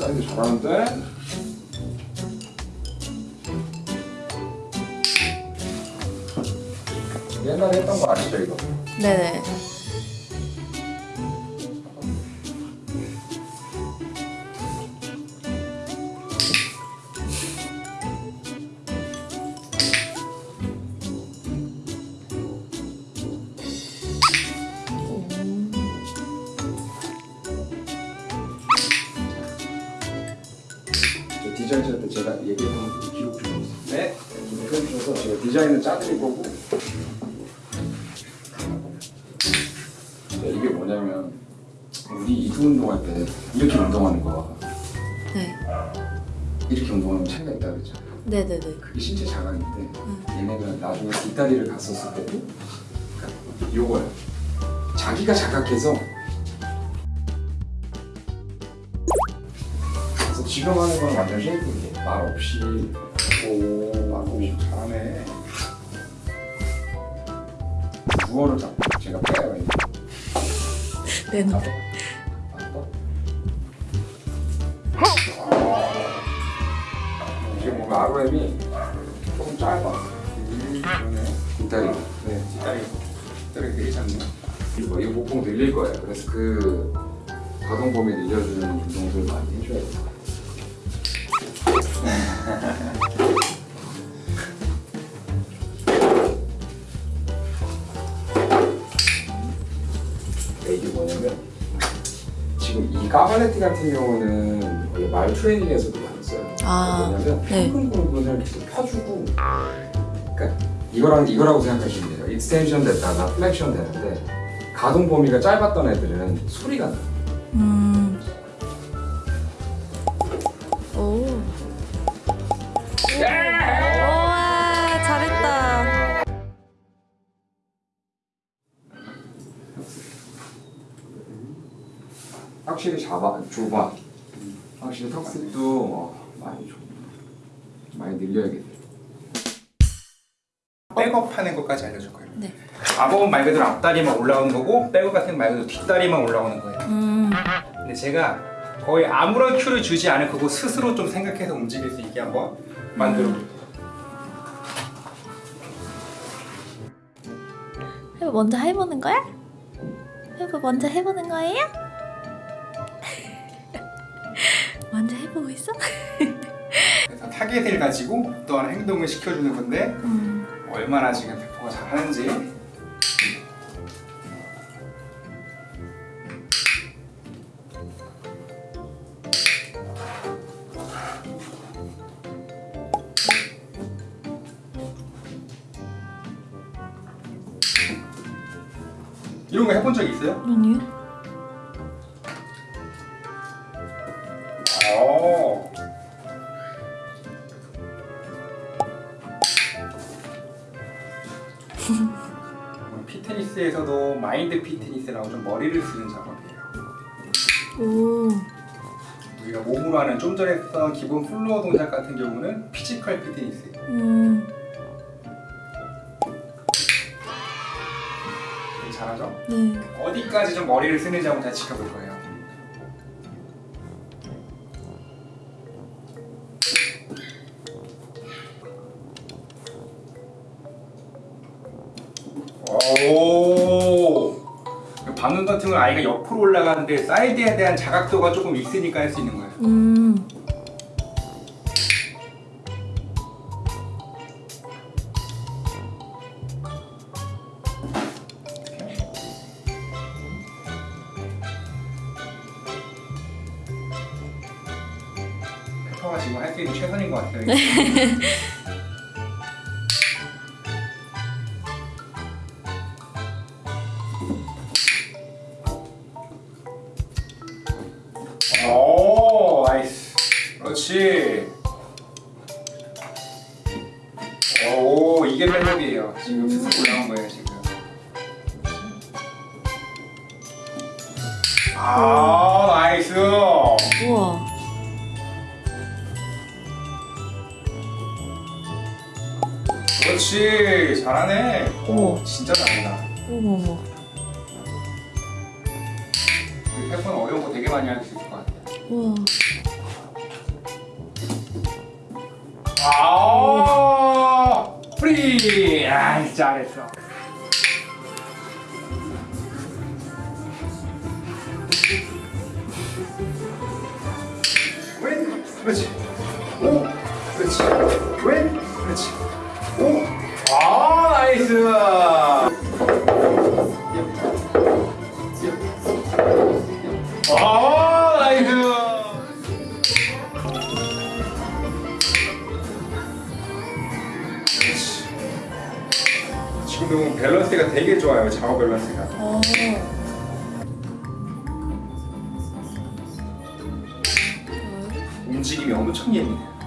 사이드 잘하는데? 옛날에 했던 거 아시죠 이거? 네네. 해주셔서 제가 디자인을 짜드릴 거고. 자, 이게 뭐냐면 우리 이두 운동할 때 이렇게 운동하는 거와 네. 이렇게 운동하면 차이가 있다 그랬죠. 네네네. 그게 신체 자각인데 얘네가 나중에 뒷다리를 갔었을 때도 그러니까 요거야. 자기가 자각해서 그래서 지금 하는 건 완전 쉐이크인데 말 없이 오, 말 없이 잘하네. 무어를 잡고 제가 빼요. 이거. 네네. 잡아. 잡아. 이게 뭔가 ROM이 조금 짧아. 음, 그러네. 뒷다리. 네, 뒷다리. 뒷다리 되게 작네. 이거, 이거 목공 늘릴 거예요. 그래서 그 가동 범위 늘려주는 운동들 많이 해줘야 돼요. cavaletti 같은 경우는 원래 말 트레이닝에서도 많이 써요. 아, 뭐냐면 네. 평근 부분을 계속 펴주고 그러니까 이거랑 이거라고 생각하시면 돼요. extension 됐다가 flexion 되는데 가동 범위가 짧았던 애들은 소리가 나. 음. 확실히 잡아 좁아. 확실히 턱습도 어, 많이 좁. 많이 늘려야겠네. 백업 하는 것까지 알려줄 거예요. 네. 압업은 말 그대로 앞다리만 올라오는 거고 백업 같은 건말 그대로 뒷다리만 올라오는 거예요. 음. 근데 제가 거의 아무런 큐를 주지 않을 거고 스스로 좀 생각해서 움직일 수 있게 한번 만들어 볼게요. 해보 먼저 해보는 거야? 해보 먼저 해보는 거예요? 먼저 해보고 있어? 그래서 타겟을 가지고 어떠한 행동을 시켜주는 건데 음. 얼마나 지금 백퍼가 잘하는지 이런 거 해본 적 있어요? 아니요. fitness에서도 mind fitness라고 좀 머리를 쓰는 작업이에요. 오. 우리가 몸으로 하는 좀 전에 했던 기본 floor 동작 같은 경우는 physical fitness. 음. 잘하죠? 네. 어디까지 좀 머리를 쓰는지 한번 잘 지켜볼 거예요. 오. 방금 같은 건 아이가 옆으로 올라가는데 사이드에 대한 자각도가 조금 있으니까 할 수 있는 거예요. 음. 페퍼가 지금 할 수 있는 최선인 것 같아요. 오, nice. 그렇지. 오, 이게 멜로디예요. 지금 올라온 거예요, 지금. 아, nice. 우와. 그렇지 잘하네 어머. 진짜 잘한다 어머 어머. 이 태권 어려운 거 되게 많이 할수 같아 우와. 아 프리. 아 잘했어. 왼 그렇지 오 그렇지 왼 그렇지 오 아 나이스. 아 지금 밸런스가 되게 좋아요 좌우 밸런스가 어. 움직임이 엄청 예민해요